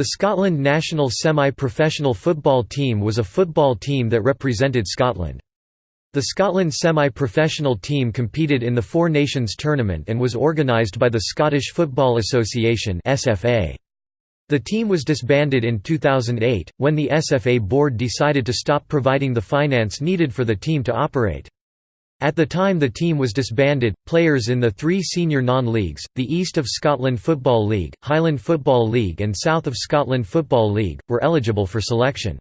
The Scotland national semi-professional football team was a football team that represented Scotland. The Scotland semi-professional team competed in the Four Nations tournament and was organised by the Scottish Football Association The team was disbanded in 2008, when the SFA board decided to stop providing the finance needed for the team to operate. At the time the team was disbanded, players in the three senior non-leagues, the East of Scotland Football League, Highland Football League and South of Scotland Football League, were eligible for selection.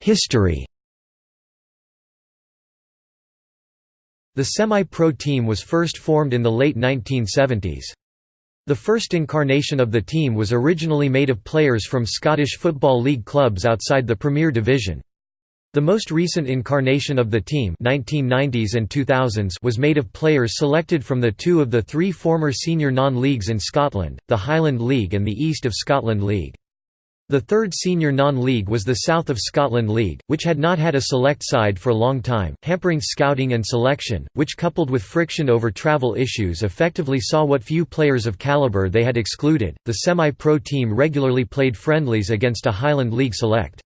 History The semi-pro team was first formed in the late 1970s. The first incarnation of the team was originally made of players from Scottish Football League clubs outside the Premier Division. The most recent incarnation of the team 1990s and 2000s was made of players selected from the two of the three former senior non-leagues in Scotland, the Highland League and the East of Scotland League. The third senior non-league was the South of Scotland League, which had not had a select side for a long time, hampering scouting and selection, which coupled with friction over travel issues effectively saw what few players of calibre they had excluded. The semi-pro team regularly played friendlies against a Highland League select.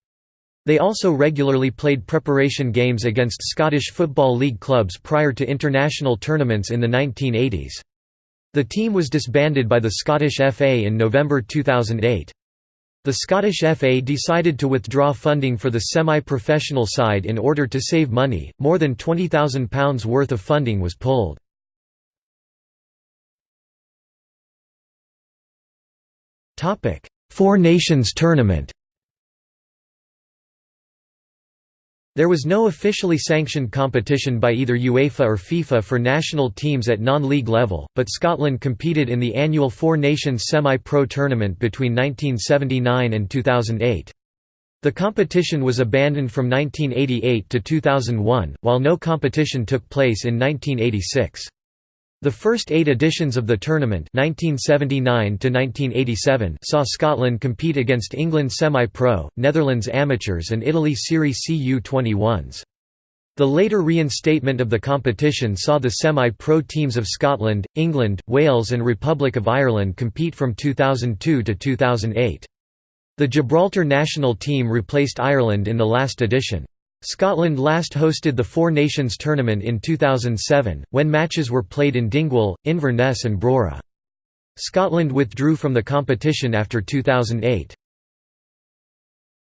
They also regularly played preparation games against Scottish Football League clubs prior to international tournaments in the 1980s. The team was disbanded by the Scottish FA in November 2008. The Scottish FA decided to withdraw funding for the semi-professional side in order to save money, more than £20,000 worth of funding was pulled. Four Nations Tournament There was no officially sanctioned competition by either UEFA or FIFA for national teams at non-league level, but Scotland competed in the annual Four Nations semi-pro tournament between 1979 and 2008. The competition was abandoned from 1988 to 2001, while no competition took place in 1986. The first eight editions of the tournament 1979 saw Scotland compete against England semi-pro, Netherlands amateurs and Italy Serie C U21s. The later reinstatement of the competition saw the semi-pro teams of Scotland, England, Wales and Republic of Ireland compete from 2002 to 2008. The Gibraltar national team replaced Ireland in the last edition. Scotland last hosted the Four Nations tournament in 2007, when matches were played in Dingwall, Inverness and Brora. Scotland withdrew from the competition after 2008.